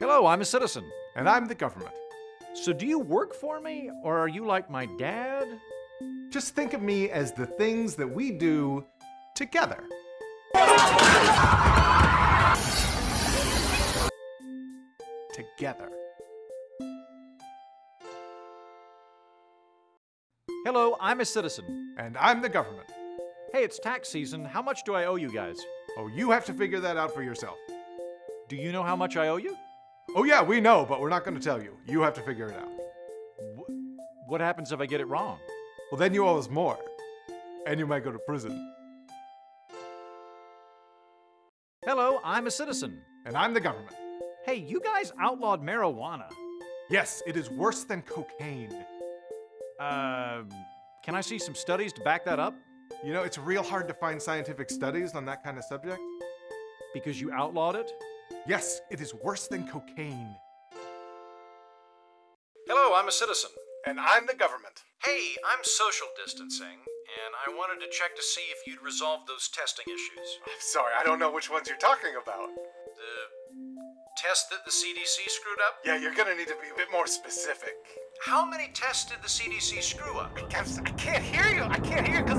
Hello, I'm a citizen. And I'm the government. So do you work for me, or are you like my dad? Just think of me as the things that we do together. together. Hello, I'm a citizen. And I'm the government. Hey, it's tax season. How much do I owe you guys? Oh, you have to figure that out for yourself. Do you know how much I owe you? Oh, yeah, we know, but we're not going to tell you. You have to figure it out. Wh- what happens if I get it wrong? Well, then you owe us more. And you might go to prison. Hello, I'm a citizen. And I'm the government. Hey, you guys outlawed marijuana. Yes, it is worse than cocaine. Uh, can I see some studies to back that up? You know, it's real hard to find scientific studies on that kind of subject. Because you outlawed it? Yes, it is worse than cocaine. Hello, I'm a citizen. And I'm the government. Hey, I'm social distancing, and I wanted to check to see if you'd resolved those testing issues. I'm sorry, I don't know which ones you're talking about. The test that the CDC screwed up? Yeah, you're gonna need to be a bit more specific. How many tests did the CDC screw up? I can't, I can't hear you. I can't hear because